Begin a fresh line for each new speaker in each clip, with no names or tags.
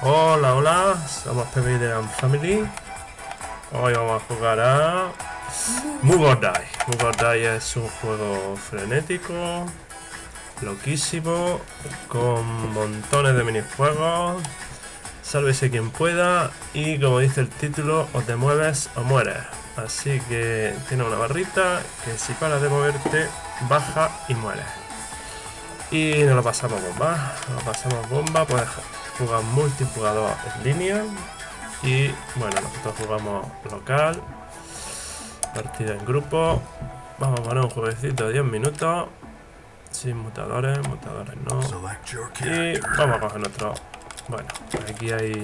Hola, hola, somos PB de Am Family. Hoy vamos a jugar a. Move Die es un juego frenético, loquísimo, con montones de minijuegos. Sálvese quien pueda y como dice el título, o te mueves o mueres. Así que tiene una barrita que si paras de moverte, baja y mueres. Y nos lo pasamos bomba. Nos lo pasamos bomba, puedes jugar multijugador en línea. Y bueno, nosotros jugamos local. Partida en grupo. Vamos a poner un jueguecito de 10 minutos. Sin mutadores, mutadores no. Y vamos a coger nuestro... Bueno, aquí hay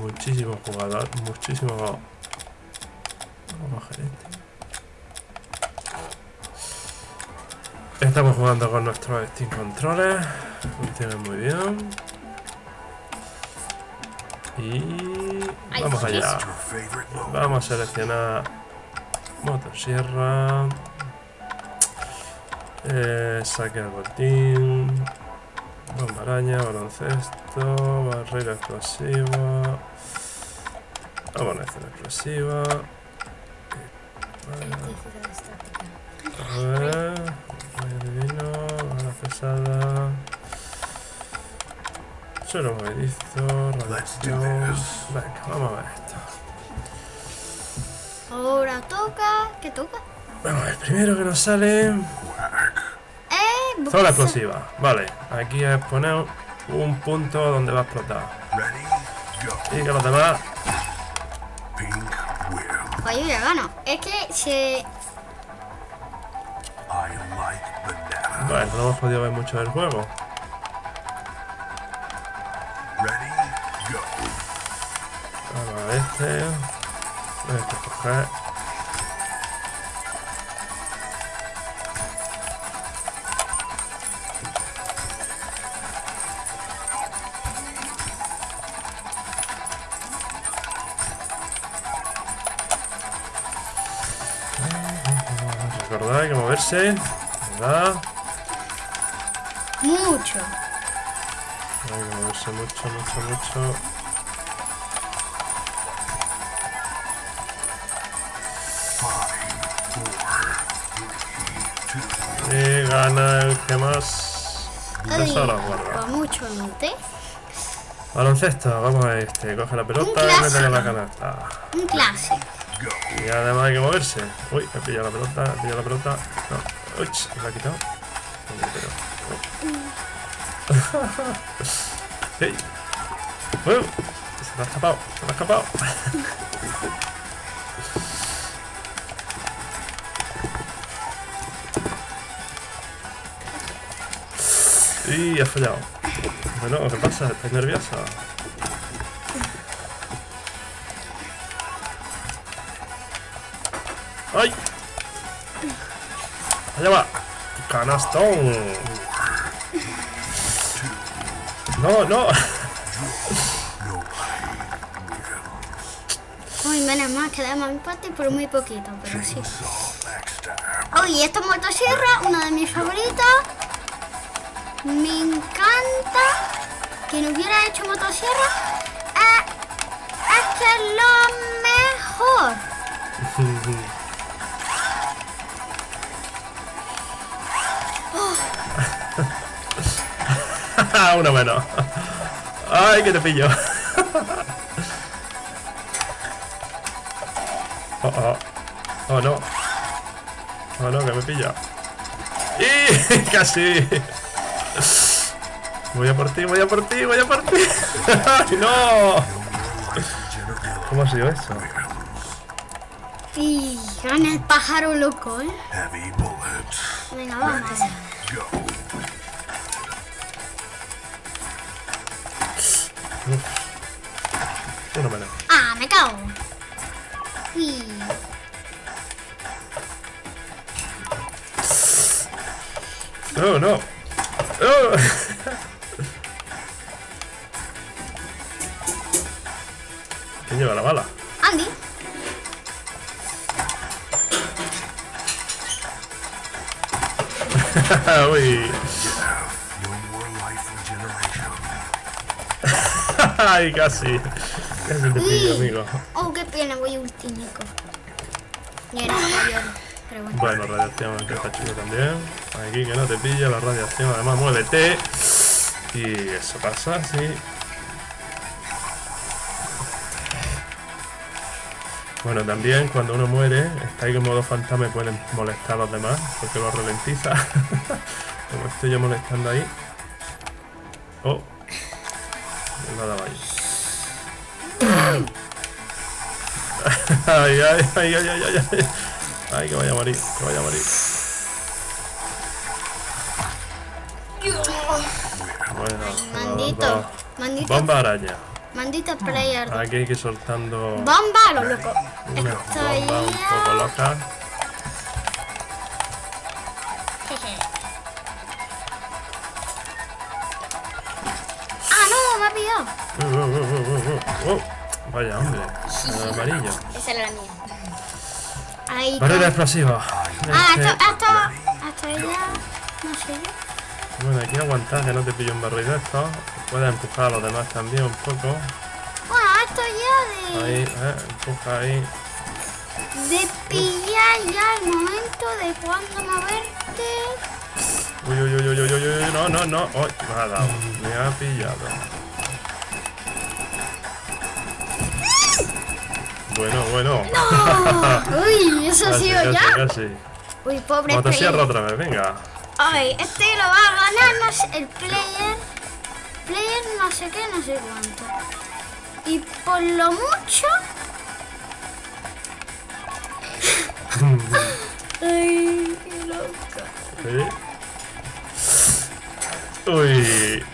muchísimos jugadores, muchísimos... Vamos a bajar este. Estamos jugando con nuestros Steam Controllers. Funciona muy bien. Y vamos allá. Vamos a seleccionar motosierra. Eh, saque al botín. Bomba araña, baloncesto, barrera explosiva. Abonación explosiva. A ver. Divino, bala pesada. Suelo movedizo, radiación. Venga, vamos a ver esto.
Ahora toca. ¿Qué toca?
Vamos a ver, primero que nos sale.
Eh,
Zona explosiva. Vale, aquí es poner un punto donde va a explotar. Y que los demás.
Oye, ya gano. Es que se.
Bueno, no hemos podido ver mucho del juego. A este. Este coger. Recordad, hay que moverse. ¿Verdad?
Mucho.
Hay que moverse mucho, mucho, mucho. Gana el que más tesoros guarda.
Va mucho, ¿no te?
Baloncesto, vamos a este. Coge la pelota y métela en la canasta.
Un clásico.
Y además hay que moverse. Uy, he pillado la pelota, he pillado la pelota. No. Uy, me la ha quitado. ¡Ey! ¡Uh! Se me ha escapado, se me ha escapado. Y ha fallado. Bueno, ¿qué pasa? ¿Estás nerviosa? ¡Ay! Allá va. Canastón. No, no.
Uy, menos mal que damos empate por muy poquito, pero sí. Uy, esta motosierra, una de mis favoritas. Me encanta que no hubiera hecho motosierra. Eh, es es lo mejor.
Una menos. Ay, que te pillo. Oh, oh. Oh, no. Oh, no, que me pilla. ¡Y! ¡Casi! Voy a por ti, voy a por ti, voy a por ti. ¡Ay, no! ¿Cómo ha sido eso?
Y gana el pájaro loco, ¿eh? Venga, vamos.
Una menos.
Ah, me cago. Uy.
No, no. Oh. ¿Quién lleva la bala?
Andy.
Uy. Ay, casi. Casi te pillo, amigo.
Oh, qué pena, voy era mayor, pero bueno.
Bueno, radiación que está chido también. Aquí que no te pilla la radiación, además muévete. Y eso pasa, sí. Bueno, también cuando uno muere, está ahí en modo fantasma y pueden molestar a los demás, porque lo ralentiza. Como estoy yo molestando ahí. Oh. Me lo ha dado ahí. ay, ay, ay, ay, ay, ay, ay. Ay, que vaya a morir, que vaya a morir. Bueno,
Mandito,
dos.
mandito,
Bomba araña.
Mandito player.
Aquí hay que ir soltando
Bomba lo loco.
una
Estoy
bomba un poco loca.
Ah, no, me ha pillado.
Uh, uh, uh, uh, uh, uh. Vaya, hombre. El amarillo.
Esa era la mía. Ahí
Barrera explosiva.
Ah,
Este-
esto, esto, hasta ella, no sé.
Bueno, hay que aguantar que no te pille un barril de estos. Puedes empujar a los demás también un poco.
Bueno, esto ya
Ahí,
de,
eh, empuja ahí.
de pillar ya el momento de cuándo moverte.
Uy, uy, uy, uy, uy, uy, uy, no, no, no. Uy, me ha dado. Me ha pillado. Bueno, bueno.
Uy, eso ha sido
casi,
ya.
casi.
Uy, pobre
Motosierra otra vez, venga.
Ay, este lo va a ganar no el player. Player no sé qué, no sé cuánto. Y por lo mucho. Ay, qué loca.
Sí. Uy.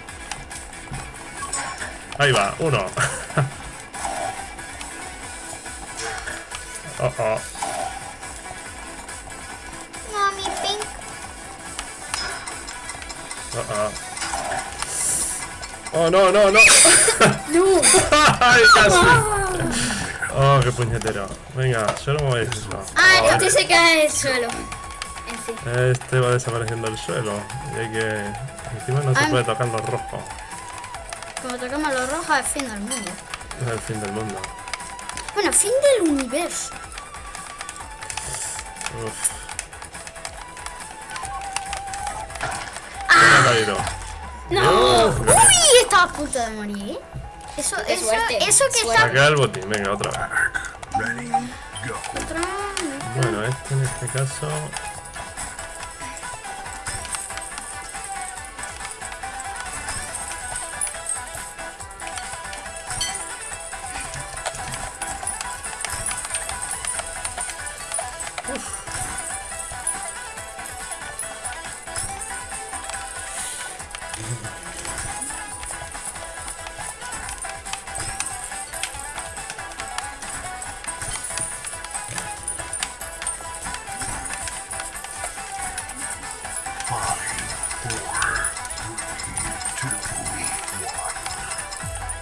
Ahí va, uno. Oh, oh.
No, mi pink.
Oh, oh. Oh, no, no, no.
No.
Ay, casi. Oh, qué puñetero. Venga, solo movéis eso.
Ah,
Oh,
este se cae del suelo. En fin.
Este va desapareciendo del suelo. Y hay que. Encima no se puede tocar los rojos.
Como tocamos los rojos, es fin del mundo.
Es el fin del mundo.
Bueno, fin del universo.
Uf. Me caído.
No. Estaba a punto de morir. Eso,
Qué
eso,
suerte,
eso que
suerte.
Saca el botín, venga, otra vez.
está.
Bueno, este en este caso.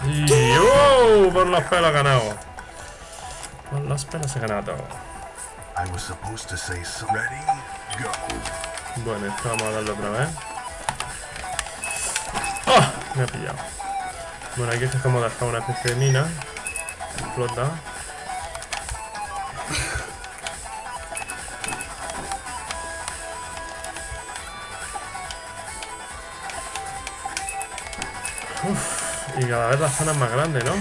Y ¡oh! Por los pelos ha ganado. Por los pelos ha ganado.
I was supposed to say so. Ready, go.
Bueno, esto vamos a darle otra vez. ¡Oh! Me ha pillado. Bueno, aquí es como dejar una especie de mina. Explota. Uf, y cada vez la zona es más grande, ¿no?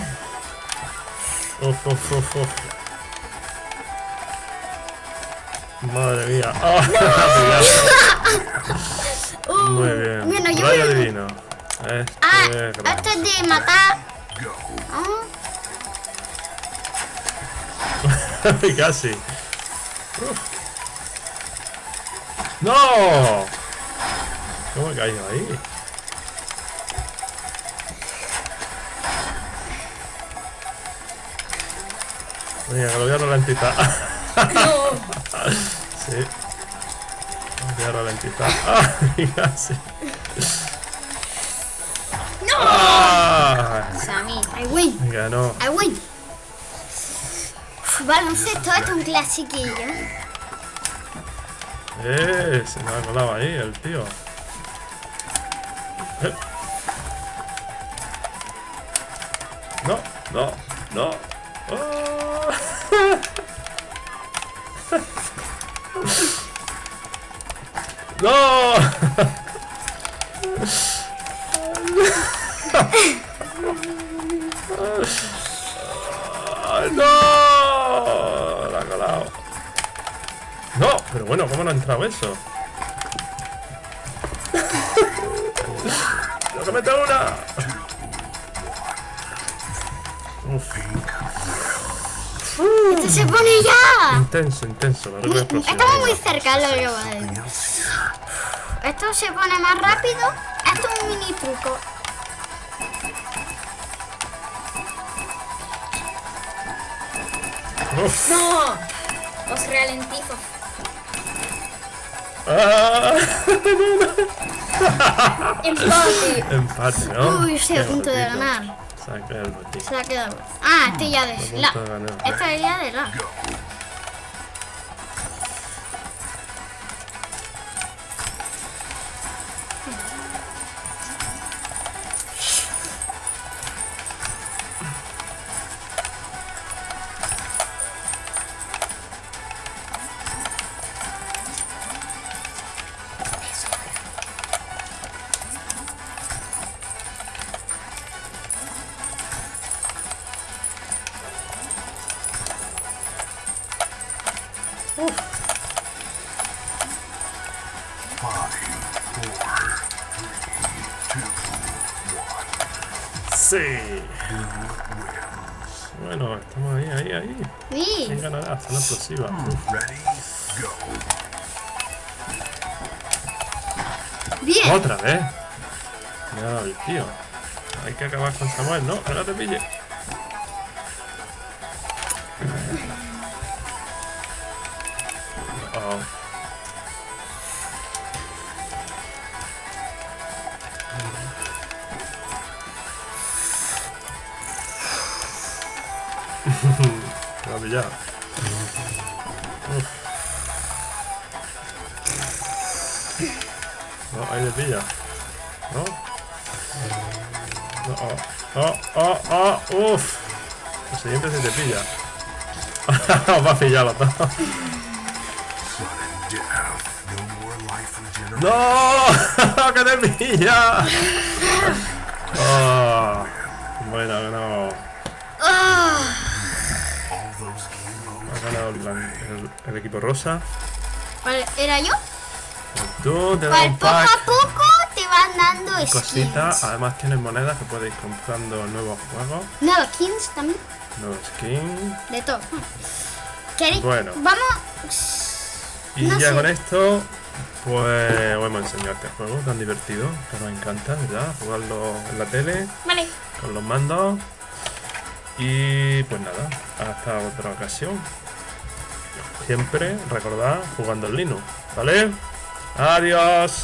Uf, uf, uf, uf. Madre mía. ¡Oh! me ha pillado. Muy bien.
Bueno, yo
Rayo
voy-
divino. Este
Ah,
es
esto
grande.
es de matar.
Go.
Ah,
Casi. Uf. ¡No! ¿Cómo he caído ahí? Venga, que lo voy a ralentizar. sí. Lo voy a ralentizar. ¡Ay, casi!
¡No!
¡Ah!
Sammy.
I win.
Venga, no.
I win. Baloncesto, esto es un clasiquillo.
Eh, se me ha colado ahí el tío. Eh. No, no. Oh. ¡No! ¡Ay, ¡No! La ha colado. No, pero bueno, ¿cómo no ha entrado eso? Intenso, intenso. La regla explosiva.
Estamos muy cerca, lo que va a decir. Esto se pone más rápido. Esto es un mini truco.
Uf.
¡No! Os ralentizo.
Ah,
Empate.
empate, ¿no?
Uy, estoy a punto de ganar.
Saca el botín.
Se ha quedado. Ah, este ya de
A
la. Este ya de la.
¿Quién ganará? Zona explosiva. Uf.
Ready, go.
Bien.
Otra vez. Ya, el tío. Hay que acabar con Samuel, ¿no? No te pille. Oh. Ha pillado. No, ahí le pilla. ¿No? No, oh, oh, oh, oh, uff. El siguiente se te pilla. Va a pillar los dos.
Sudden death. No more life regeneration.
¡No! ¡Que te pilla! Equipo rosa.
¿Cuál era yo?
Tú te das
Pues
un
poco
pack.
a poco te van dando skins.
Cositas. Además tienes monedas que podéis comprando nuevos juegos.
Nuevos skins también.
Nuevos skins.
De todo. ¿Queréis?
Bueno.
Vamos.
Y
No
ya
sé.
con esto, pues os hemos enseñado este juego tan divertido, que nos encanta, ¿verdad? Jugarlo en la tele,
Vale.
con los mandos. Y pues nada, hasta otra ocasión. Siempre recordad jugando en Linux, ¿vale? Adiós.